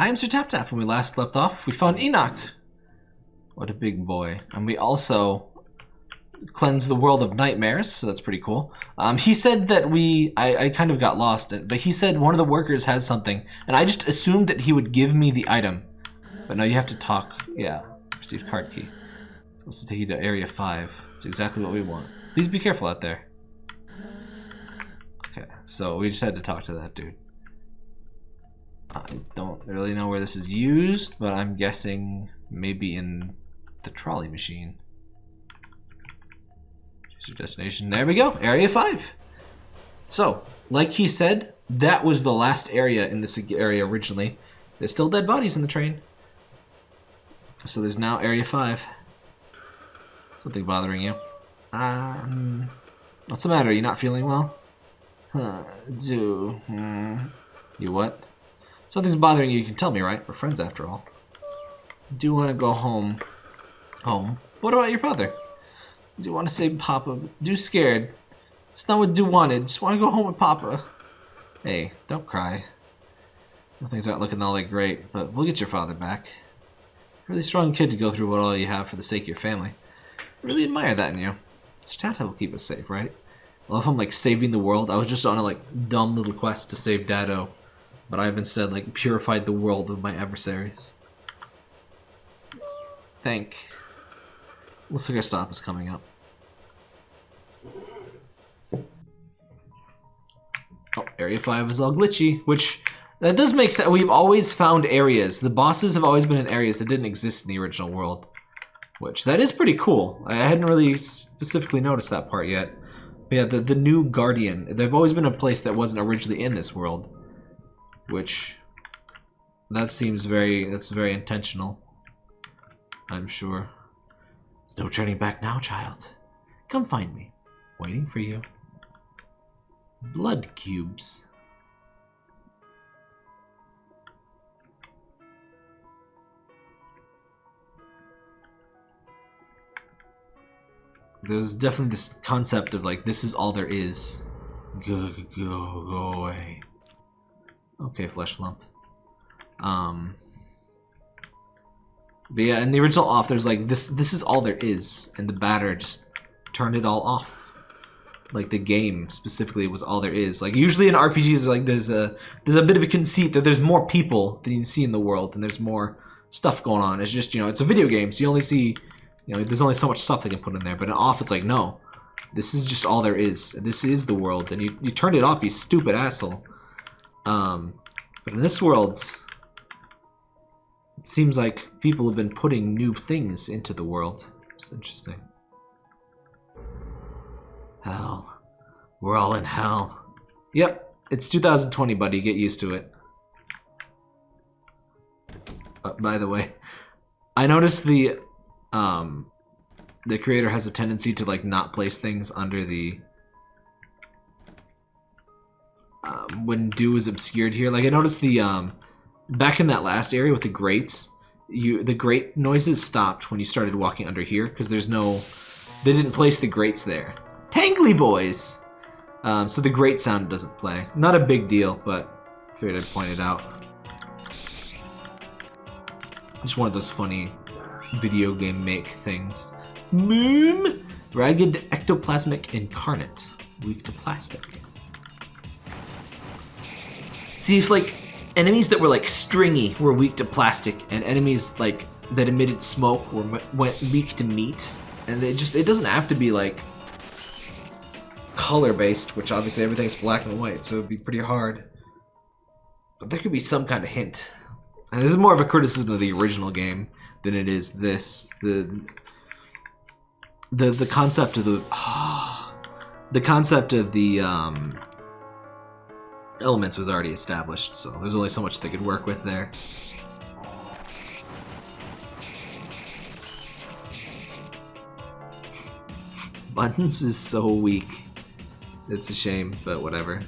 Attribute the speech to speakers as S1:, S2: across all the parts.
S1: I am Sir Tap Tap. When we last left off, we found Enoch. What a big boy. And we also cleansed the world of nightmares, so that's pretty cool. Um, he said that we, I, I kind of got lost, but he said one of the workers has something, and I just assumed that he would give me the item. But no, you have to talk. Yeah, receive card key. Supposed to take you to area 5. It's exactly what we want. Please be careful out there. Okay, so we just had to talk to that dude. I don't really know where this is used, but I'm guessing maybe in the trolley machine. Choose your destination. There we go, area 5. So, like he said, that was the last area in this area originally. There's still dead bodies in the train. So there's now area 5. Something bothering you. Um, what's the matter? Are you not feeling well? Huh, do... Hmm. You what? Something's bothering you, you can tell me, right? We're friends after all. Do want to go home? Home? What about your father? Do you want to save Papa? Do scared. It's not what Do wanted. Just want to go home with Papa. Hey, don't cry. Things aren't looking all that great, but we'll get your father back. Really strong kid to go through what all you have for the sake of your family. I really admire that in you. Sir Tata will keep us safe, right? Well if I love him like saving the world. I was just on a like dumb little quest to save Dado, but I've instead like purified the world of my adversaries. Thank. Looks like our stop is coming up. Oh, Area 5 is all glitchy, which that does make sense. We've always found areas. The bosses have always been in areas that didn't exist in the original world. Which, that is pretty cool. I hadn't really specifically noticed that part yet. But yeah, the, the new Guardian. They've always been a place that wasn't originally in this world. Which, that seems very, that's very intentional. I'm sure. There's no turning back now, child. Come find me. Waiting for you. Blood cubes. There's definitely this concept of like, this is all there is. Go, go, go away. Okay, flesh lump. Um, but yeah, in the original off, there's like this. This is all there is, and the batter just turned it all off. Like the game specifically was all there is. Like usually in RPGs, like there's a there's a bit of a conceit that there's more people than you see in the world, and there's more stuff going on. It's just you know it's a video game, so you only see you know there's only so much stuff they can put in there. But in off, it's like no, this is just all there is. This is the world, and you you turned it off, you stupid asshole. Um, but in this world, it seems like people have been putting new things into the world. It's interesting. Hell. We're all in hell. Yep, it's 2020, buddy. Get used to it. Uh, by the way, I noticed the um the creator has a tendency to like not place things under the um, when do is obscured here. Like I noticed the um back in that last area with the grates, you the grate noises stopped when you started walking under here because there's no, they didn't place the grates there. Tangly boys! Um, so the grate sound doesn't play. Not a big deal, but figured I'd point it out. Just one of those funny video game make things. Moon! Ragged ectoplasmic incarnate. Weak to plastic. See if like enemies that were like stringy were weak to plastic, and enemies like that emitted smoke were went weak to meat. And it just it doesn't have to be like color based, which obviously everything's black and white, so it'd be pretty hard. But there could be some kind of hint. And this is more of a criticism of the original game than it is this. The the the concept of the oh, the concept of the um elements was already established, so there's only so much they could work with there. Buttons is so weak. It's a shame, but whatever.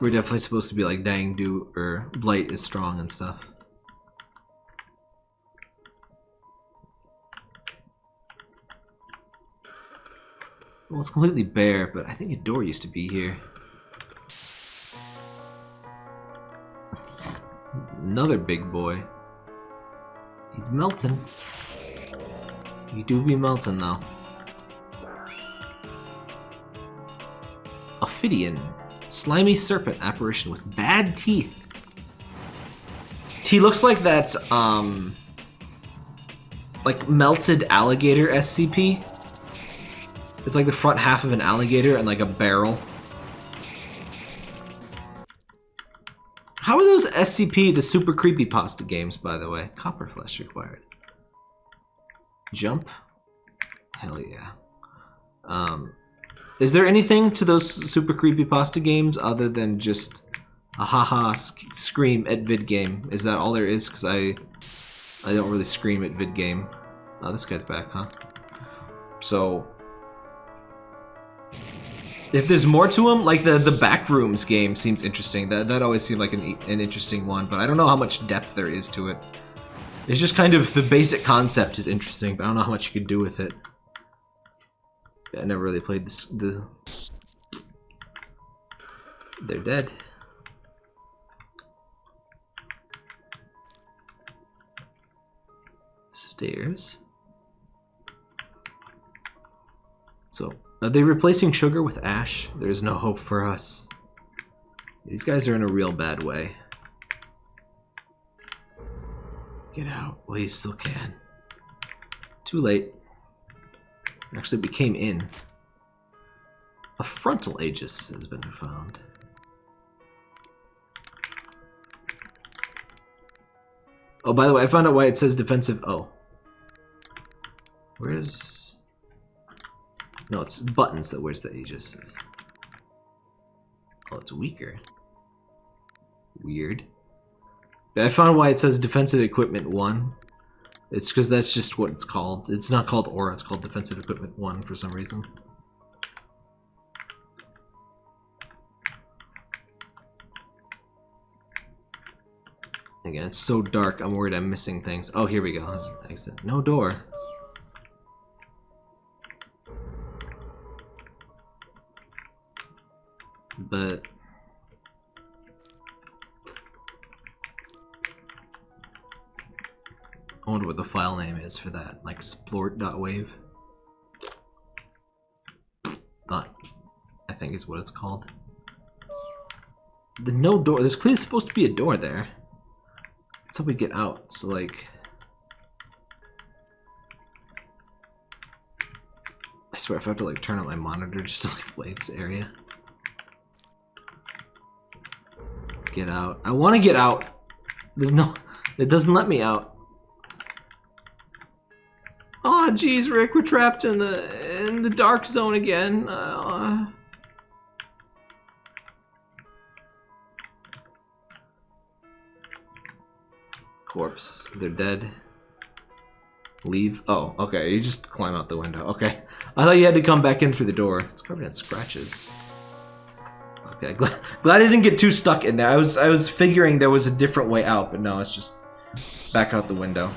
S1: We're definitely supposed to be like Dang Do or Blight is strong and stuff. Well, it's completely bare, but I think a door used to be here. Another big boy. He's melting. You do be melting, though. Ophidian. Slimy serpent apparition with bad teeth. He looks like that, um... Like, melted alligator SCP. It's like the front half of an alligator and like a barrel. How are those SCP, the super creepy pasta games, by the way? Copper flesh required. Jump? Hell yeah. Um, is there anything to those super creepy pasta games other than just a haha sc scream at vid game? Is that all there is? Because I, I don't really scream at vid game. Oh, this guy's back, huh? So, if there's more to them, like the the Backrooms game seems interesting. That that always seemed like an an interesting one, but I don't know how much depth there is to it. It's just kind of the basic concept is interesting, but I don't know how much you can do with it. I never really played this. The they're dead. Stairs. So are they replacing sugar with ash? There's no hope for us. These guys are in a real bad way. Get out while you still can. Too late. Actually, we came in. A frontal aegis has been found. Oh, by the way, I found out why it says defensive. Oh. Where's... No, it's buttons that wears the Aegis. Oh, it's weaker. Weird. I found why it says Defensive Equipment 1. It's because that's just what it's called. It's not called Aura, it's called Defensive Equipment 1 for some reason. Again, it's so dark, I'm worried I'm missing things. Oh, here we go. Exit. No door. But I wonder what the file name is for that, like splort.wave. That, I think is what it's called. The no door, there's clearly supposed to be a door there. That's how we get out, so like... I swear if I have to like turn on my monitor just to like play this area. Get out. I want to get out. There's no... It doesn't let me out. Oh, jeez, Rick, we're trapped in the in the dark zone again. Uh, corpse. They're dead. Leave. Oh, okay. You just climb out the window. Okay. I thought you had to come back in through the door. It's covered in scratches. Glad, glad I didn't get too stuck in there. I was I was figuring there was a different way out, but no, it's just back out the window.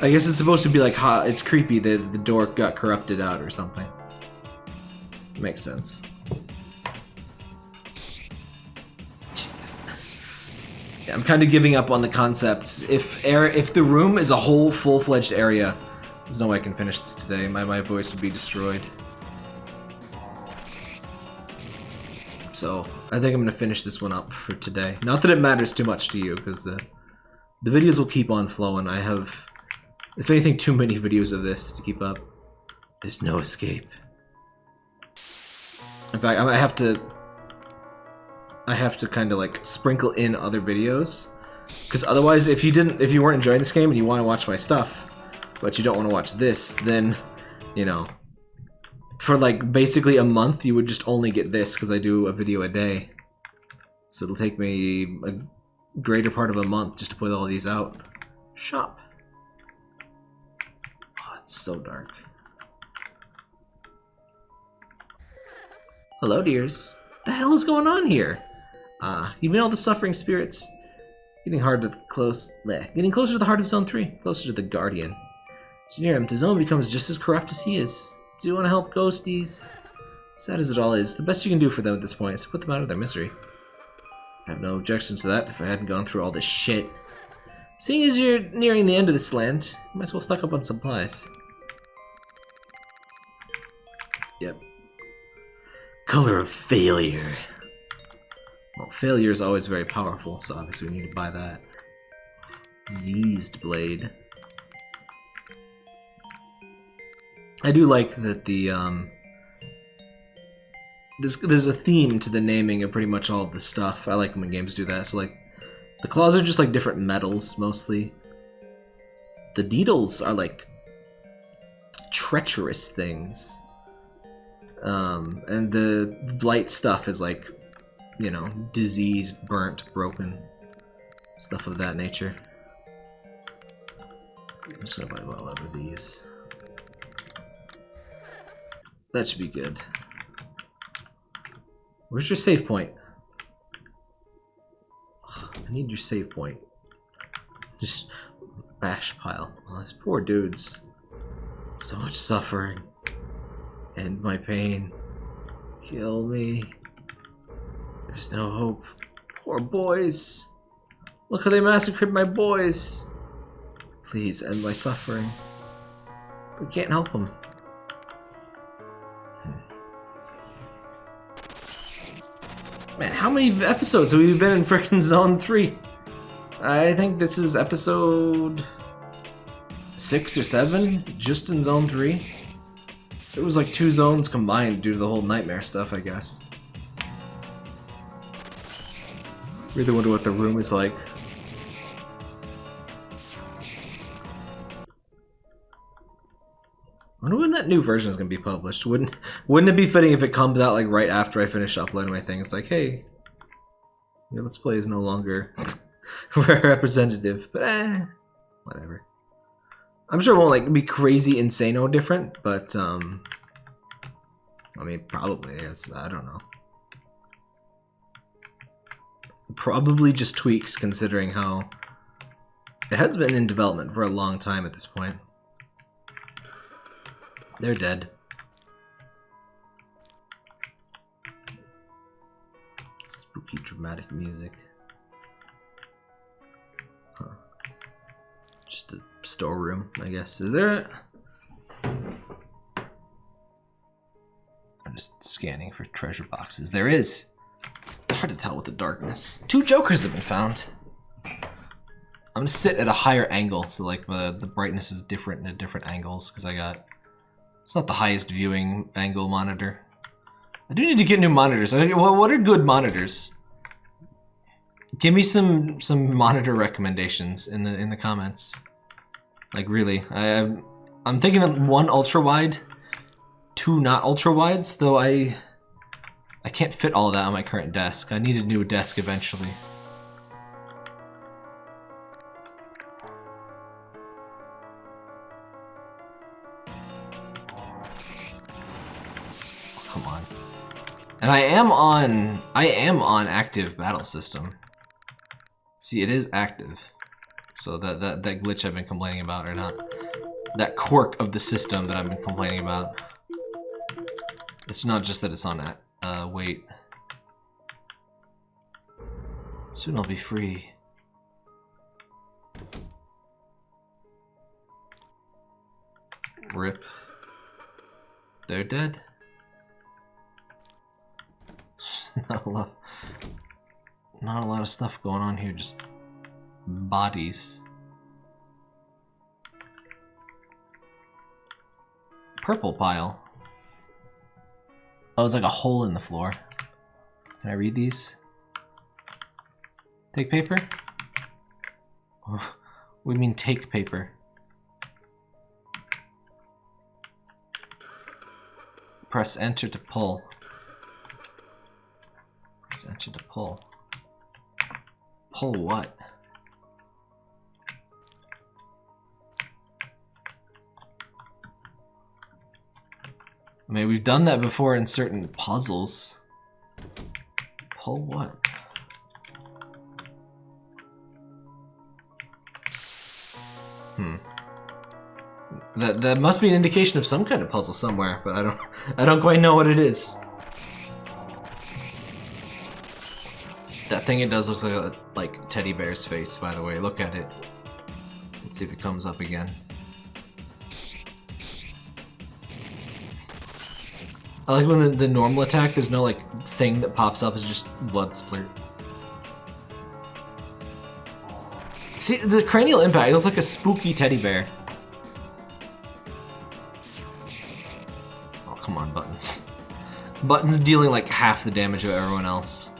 S1: I guess it's supposed to be like hot. It's creepy that the door got corrupted out or something. Makes sense. Yeah, I'm kind of giving up on the concept. If air, if the room is a whole full-fledged area, there's no way I can finish this today. My my voice would be destroyed. So I think I'm going to finish this one up for today. Not that it matters too much to you, because uh, the videos will keep on flowing. I have, if anything, too many videos of this to keep up. There's no escape. In fact, I might have to... I have to kind of like sprinkle in other videos. Because otherwise, if you didn't, if you weren't enjoying this game and you want to watch my stuff, but you don't want to watch this, then, you know, for like basically a month, you would just only get this because I do a video a day. So it'll take me a greater part of a month just to put all these out. Shop. Oh, it's so dark. Hello, dears. What the hell is going on here? Ah, uh, you mean all the suffering spirits? Getting hard to close, bleh, getting closer to the heart of Zone 3, closer to the Guardian. You near him, the zone becomes just as corrupt as he is. Do you want to help ghosties? Sad as it all is, the best you can do for them at this point is to put them out of their misery. I have no objections to that if I hadn't gone through all this shit. Seeing as you're nearing the end of this land, you might as well stock up on supplies. Yep. Color of failure. Well, failure is always very powerful, so obviously we need to buy that. Diseased blade. I do like that the um there's there's a theme to the naming of pretty much all of the stuff. I like when games do that. So like the claws are just like different metals mostly. The needles are like treacherous things. Um, and the blight stuff is like, you know, diseased, burnt, broken, stuff of that nature. Gonna buy these. That should be good. Where's your save point? I need your save point. Just bash pile. Oh, these poor dudes. So much suffering. End my pain. Kill me. There's no hope. Poor boys. Look how they massacred my boys. Please end my suffering. We can't help them. Man, how many episodes have we been in frickin' Zone 3? I think this is episode... 6 or 7, just in Zone 3. It was like two zones combined due to the whole nightmare stuff, I guess. Really wonder what the room is like. New version is gonna be published. Wouldn't wouldn't it be fitting if it comes out like right after I finish uploading my thing? It's like, hey, your Let's Play is no longer representative, but eh, whatever. I'm sure it won't like be crazy insano different, but um, I mean probably. Yes, I don't know. Probably just tweaks considering how it has been in development for a long time at this point. They're dead. Spooky dramatic music. Huh. Just a storeroom, I guess. Is there a... I'm just scanning for treasure boxes. There is. It's hard to tell with the darkness. Two jokers have been found. I'm gonna sit at a higher angle, so like the, the brightness is different at different angles, because I got it's not the highest viewing angle monitor. I do need to get new monitors. what are good monitors? Give me some some monitor recommendations in the in the comments. Like really, I I'm thinking of one ultra wide, two not ultra wides. Though I I can't fit all that on my current desk. I need a new desk eventually. And I am on I am on active battle system. See, it is active. So that that that glitch I've been complaining about or not that quirk of the system that I've been complaining about. It's not just that it's on that. Uh, wait. Soon I'll be free. Rip. They're dead. not a lot not a lot of stuff going on here just bodies. Purple pile. Oh it's like a hole in the floor. Can I read these? Take paper? Oh, we mean take paper? Press enter to pull Enter to pull. Pull what? I mean, we've done that before in certain puzzles. Pull what? Hmm. That that must be an indication of some kind of puzzle somewhere, but I don't I don't quite know what it is. That thing it does looks like a like teddy bear's face, by the way. Look at it. Let's see if it comes up again. I like when the, normal attack, there's no like thing that pops up, it's just blood splurt. See, the cranial impact, it looks like a spooky teddy bear. Oh, come on, Buttons. Buttons dealing like half the damage of everyone else.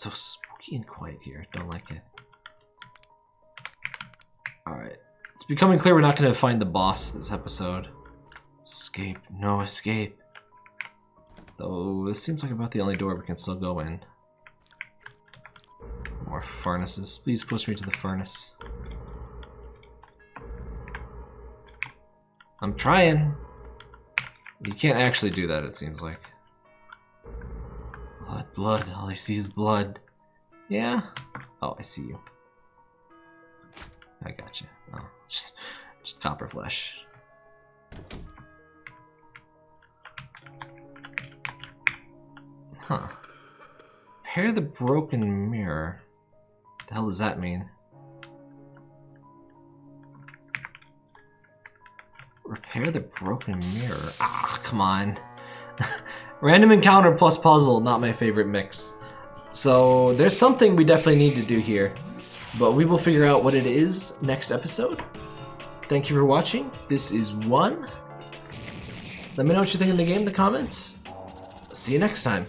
S1: So spooky and quiet here, don't like it. Alright. It's becoming clear we're not going to find the boss this episode. Escape. No escape. Though, this seems like about the only door we can still go in. More furnaces. Please push me to the furnace. I'm trying. You can't actually do that, it seems like. Blood. All I see is blood. Yeah? Oh, I see you. I got you. Oh, just, just copper flesh. Huh. Repair the broken mirror. What the hell does that mean? Repair the broken mirror. Ah, come on. Random encounter plus puzzle, not my favorite mix. So there's something we definitely need to do here. But we will figure out what it is next episode. Thank you for watching. This is one. Let me know what you think in the game in the comments. See you next time.